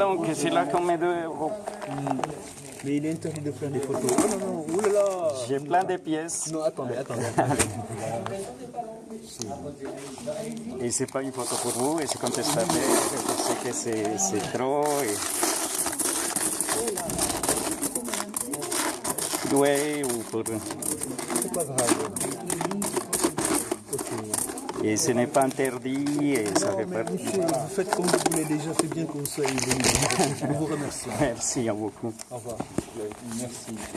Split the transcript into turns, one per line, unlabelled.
Donc c'est là qu'on met 2 euros.
Mais il est interdit de prendre des photos. Oh non, non, oulala
J'ai plein de pièces.
Non, attendez, attendez.
Et c'est pas une photo pour vous, et c'est contestable, je sais que c'est c'est trop. Et... Ouais, ou pour...
C'est pas grave.
Et ce n'est pas interdit, et ça fait
Mais
partie.
monsieur, vous faites comme vous voulez déjà, c'est bien venu. Je vous remercie.
Merci beaucoup.
Au revoir. Merci.